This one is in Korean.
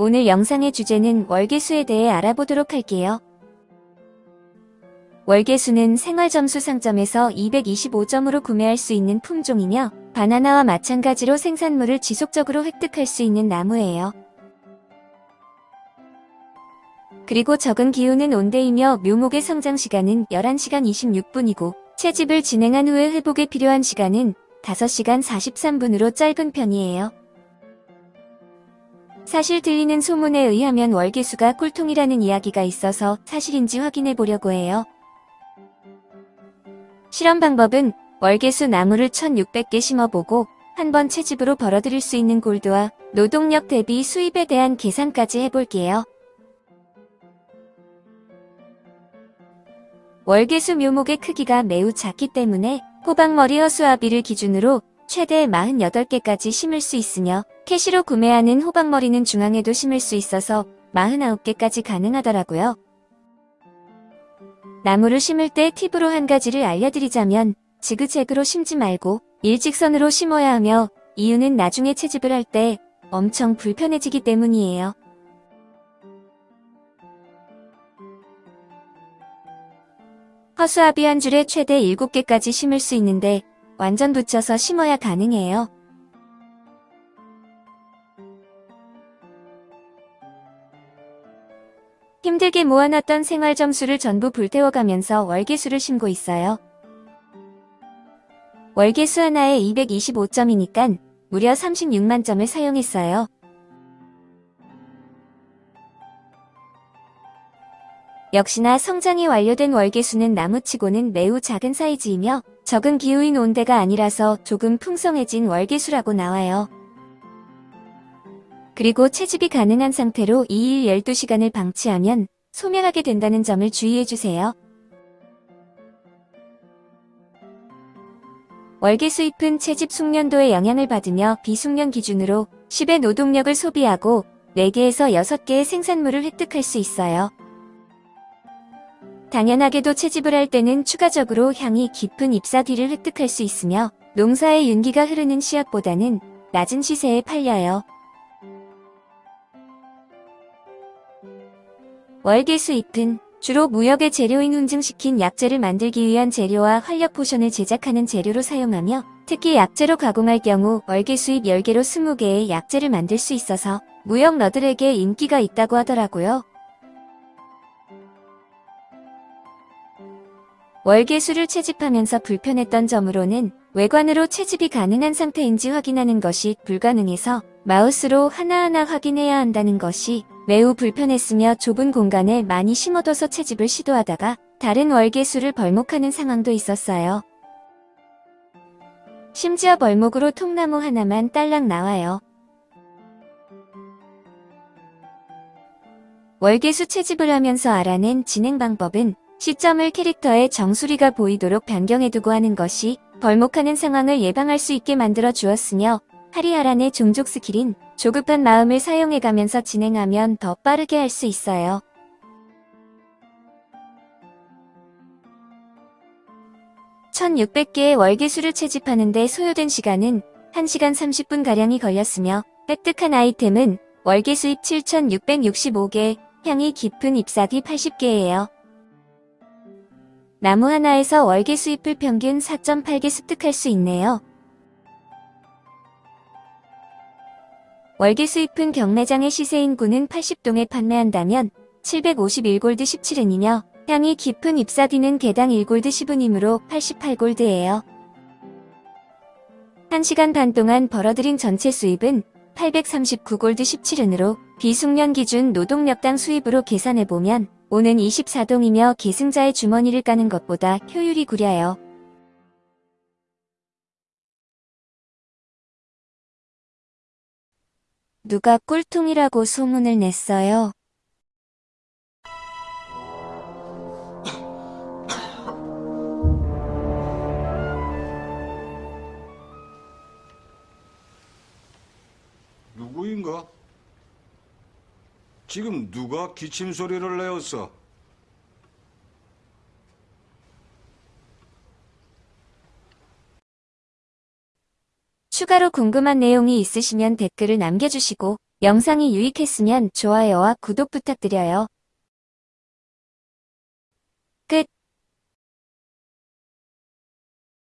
오늘 영상의 주제는 월계수에 대해 알아보도록 할게요. 월계수는 생활점수 상점에서 225점으로 구매할 수 있는 품종이며 바나나와 마찬가지로 생산물을 지속적으로 획득할 수 있는 나무예요. 그리고 적은 기후는 온대이며 묘목의 성장 시간은 11시간 26분이고 채집을 진행한 후에 회복에 필요한 시간은 5시간 43분으로 짧은 편이에요. 사실 들리는 소문에 의하면 월계수가 꿀통이라는 이야기가 있어서 사실인지 확인해 보려고 해요. 실험 방법은 월계수 나무를 1600개 심어보고 한 번 채집으로 벌어들일 수 있는 골드와 노동력 대비 수입에 대한 계산까지 해볼게요. 월계수 묘목의 크기가 매우 작기 때문에 호박머리 허수아비를 기준으로 최대 48개까지 심을 수 있으며 캐시로 구매하는 호박머리는 중앙에도 심을 수 있어서 49개까지 가능하더라고요. 나무를 심을 때 팁으로 한 가지를 알려드리자면 지그재그로 심지 말고 일직선으로 심어야 하며 이유는 나중에 채집을 할 때 엄청 불편해지기 때문이에요. 허수아비 한 줄에 최대 7개까지 심을 수 있는데 완전 붙여서 심어야 가능해요. 힘들게 모아놨던 생활 점수를 전부 불태워가면서 월계수를 심고 있어요. 월계수 하나에 225점이니까 무려 36만 점을 사용했어요. 역시나 성장이 완료된 월계수는 나무치고는 매우 작은 사이즈이며 적은 기후인 온대가 아니라서 조금 풍성해진 월계수라고 나와요. 그리고 채집이 가능한 상태로 2일 12시간을 방치하면 소멸하게 된다는 점을 주의해주세요. 월계수 잎은 채집 숙련도에 영향을 받으며 비숙련 기준으로 10의 노동력을 소비하고 4개에서 6개의 생산물을 획득할 수 있어요. 당연하게도 채집을 할 때는 추가적으로 향이 깊은 잎사귀를 획득할 수 있으며 농사의 윤기가 흐르는 씨앗보다는 낮은 시세에 팔려요. 월계수 잎은 주로 무역의 재료인 훈증시킨 약재를 만들기 위한 재료와 활력 포션을 제작하는 재료로 사용하며 특히 약재로 가공할 경우 월계수잎 10개로 20개의 약재를 만들 수 있어서 무역러들에게 인기가 있다고 하더라고요. 월계수를 채집하면서 불편했던 점으로는 외관으로 채집이 가능한 상태인지 확인하는 것이 불가능해서 마우스로 하나하나 확인해야 한다는 것이 매우 불편했으며 좁은 공간에 많이 심어둬서 채집을 시도하다가 다른 월계수를 벌목하는 상황도 있었어요. 심지어 벌목으로 통나무 하나만 딸랑 나와요. 월계수 채집을 하면서 알아낸 진행 방법은 시점을 캐릭터의 정수리가 보이도록 변경해두고 하는 것이 벌목하는 상황을 예방할 수 있게 만들어 주었으며 하리하란의 종족 스킬인 조급한 마음을 사용해가면서 진행하면 더 빠르게 할 수 있어요. (1600개의) 월계수를 채집하는데 소요된 시간은 1시간 30분가량이 걸렸으며 획득한 아이템은 월계수잎 7665개, 향이 깊은 잎사귀 80개예요. 나무 하나에서 월계수잎을 평균 4.8개 습득할 수 있네요. 월계수잎은 경매장의 시세인구는 80동에 판매한다면 751골드 17은이며 향이 깊은 잎사귀는 개당 1골드 10은이므로 88골드예요. 1시간 반 동안 벌어들인 전체 수입은 839골드 17은으로 비숙련 기준 노동력당 수입으로 계산해보면 오는 24동이며 계승자의 주머니를 까는 것보다 효율이 구려요. 누가 꿀통이라고 소문을 냈어요. 누구인가? 지금 누가 기침 소리를 내었어? 추가로 궁금한 내용이 있으시면 댓글을 남겨주시고 영상이 유익했으면 좋아요와 구독 부탁드려요.